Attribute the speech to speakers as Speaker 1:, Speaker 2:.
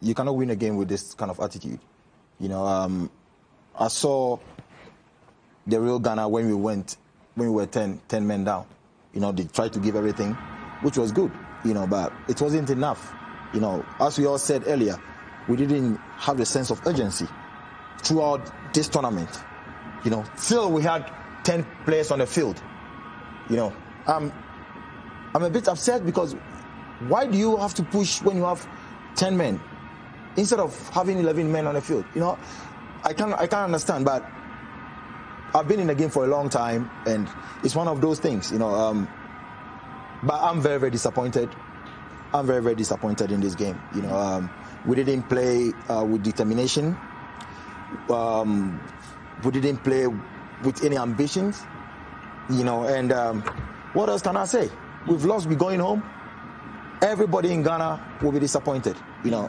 Speaker 1: You cannot win a game with this kind of attitude. You know, um, I saw the real Ghana when we went, when we were 10, 10 men down. You know, they tried to give everything, which was good, you know, but it wasn't enough. You know, as we all said earlier, we didn't have the sense of urgency throughout this tournament. You know, still we had 10 players on the field. You know, I'm, I'm a bit upset because why do you have to push when you have 10 men instead of having 11 men on the field? You know, I can't, I can't understand, but I've been in the game for a long time and it's one of those things, you know. Um, but I'm very, very disappointed. I'm very, very disappointed in this game. You know, um, we didn't play uh, with determination. Um, we didn't play with any ambitions. You know, and um, what else can I say? We've lost. We're going home. Everybody in Ghana will be disappointed. You know.